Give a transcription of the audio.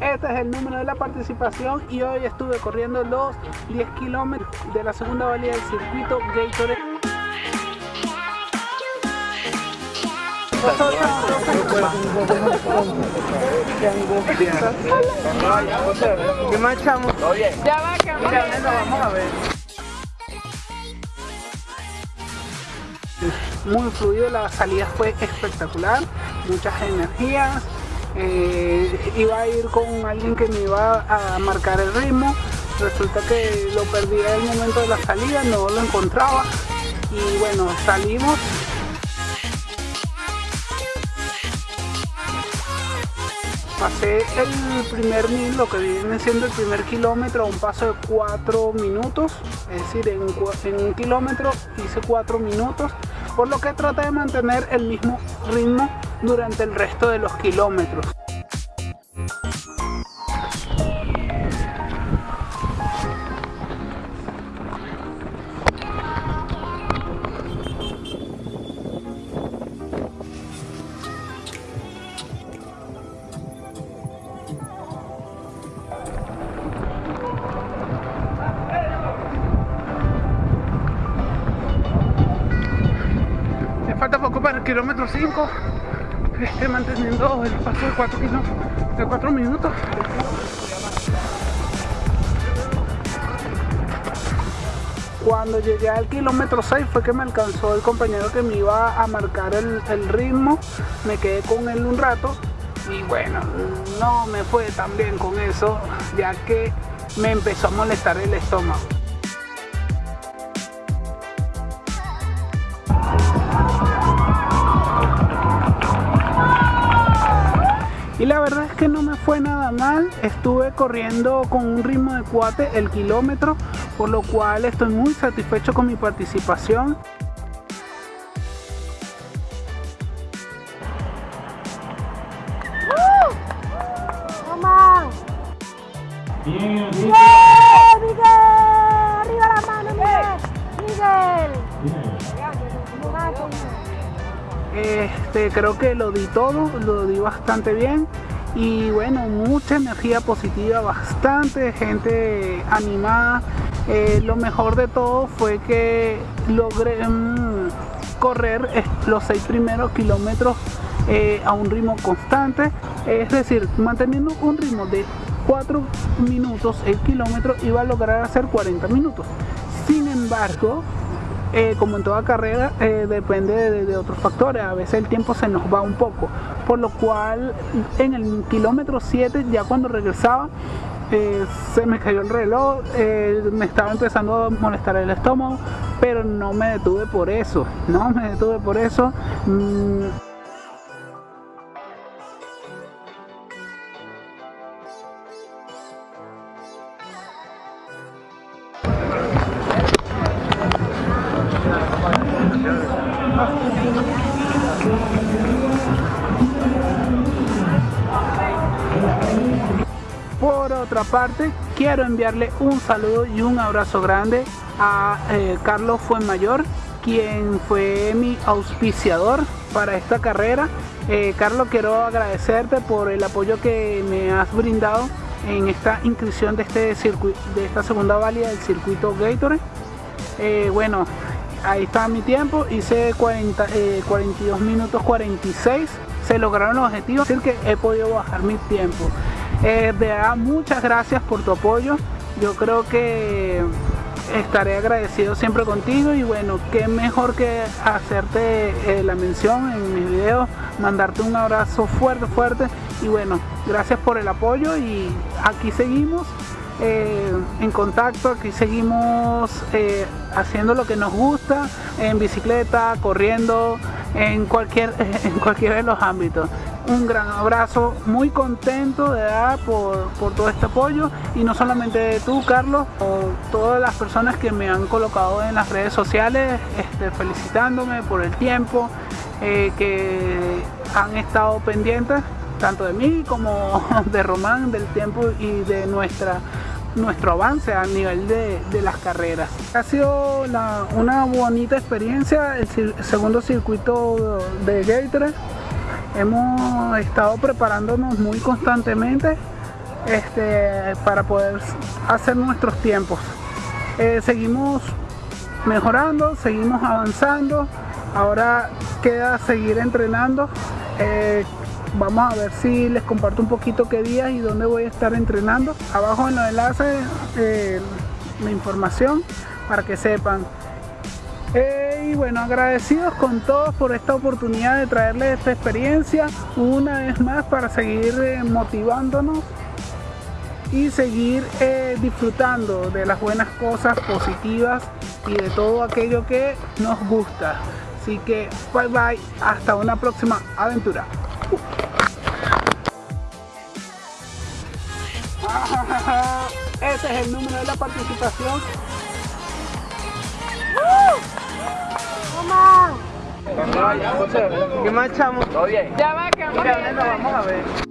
Este es el número de la participación y hoy estuve corriendo los 10 kilómetros de la segunda valía del circuito Gatorade. ¿Qué más chamo? Ya va, vamos a ver. Muy fluido, la salida fue espectacular, muchas energías. Eh, iba a ir con alguien que me iba a marcar el ritmo. Resulta que lo perdí en el momento de la salida, no lo encontraba. Y bueno, salimos pasé el primer mil, lo que viene siendo el primer kilómetro a un paso de 4 minutos, es decir, en, un kilómetro hice 4 minutos, por lo que traté de mantener el mismo ritmo durante el resto de los kilómetros. falta poco para el kilómetro 5 estoy manteniendo el paso de 4 de 4 minutos. Cuando llegué al kilómetro 6 fue que me alcanzó el compañero que me iba a marcar el ritmo. Me quedé con él un rato y bueno no me fue tan bien con eso ya que me empezó a molestar el estómago y la verdad es que no me fue nada mal. Estuve corriendo con un ritmo de cuate el kilómetro por lo cual estoy muy satisfecho con mi participación. Bien, Este, creo que lo di todo, lo di bastante bien y bueno, mucha energía positiva, bastante gente animada. Eh, lo mejor de todo fue que logré mm, correr eh, los seis primeros kilómetros eh, a un ritmo constante, es decir, manteniendo un ritmo de 4 minutos el kilómetro iba a lograr hacer 40 minutos. Sin embargo, eh, como en toda carrera, eh, depende de, otros factores. A veces el tiempo se nos va un poco. Por lo cual, en el kilómetro 7, ya cuando regresaba, eh, se me cayó el reloj, me estaba empezando a molestar el estómago, pero no me detuve por eso. No me detuve por eso. Mm, Por otra parte, quiero enviarle un saludo y un abrazo grande a eh, Carlos Fuenmayor, quien fue mi auspiciador para esta carrera. Eh, Carlos, quiero agradecerte por el apoyo que me has brindado en esta inscripción de, este circuito, de esta segunda válida del circuito Gatorade. Eh, bueno, ahí está mi tiempo, hice 40, 42 minutos 46, se lograron los objetivos, es decir que he podido bajar mi tiempo. Eh, de verdad, muchas gracias por tu apoyo. Yo creo que estaré agradecido siempre contigo y bueno, qué mejor que hacerte eh, la mención en mis videos, mandarte un abrazo fuerte, fuerte y bueno, gracias por el apoyo y aquí seguimos eh, en contacto, aquí seguimos haciendo lo que nos gusta, en bicicleta, corriendo, en cualquier, en cualquiera de los ámbitos. Un gran abrazo, muy contento de dar por, todo este apoyo. Y no solamente tú Carlos, o todas las personas que me han colocado en las redes sociales este, felicitándome por el tiempo eh, que han estado pendientes tanto de mí como de Román, del tiempo y de nuestra nuestro avance a nivel de, las carreras. Ha sido una bonita experiencia el segundo circuito de Gatorade Hemos estado preparándonos muy constantemente este, para poder hacer nuestros tiempos. Eh, seguimos mejorando, seguimos avanzando. Ahora queda seguir entrenando. Eh, vamos a ver si les comparto un poquito qué días y dónde voy a estar entrenando. Abajo en los enlaces eh, la información para que sepan. Eh, y bueno, agradecidos con todos por esta oportunidad de traerles esta experiencia una vez más para seguir eh, motivándonos y seguir eh, disfrutando de las buenas cosas positivas y de todo aquello que nos gusta. Así que bye bye, hasta una próxima aventura. Ese es el número de la participación. Toma. ¿Qué más, chamo? Todo bien. Ya va, que vamos a ver.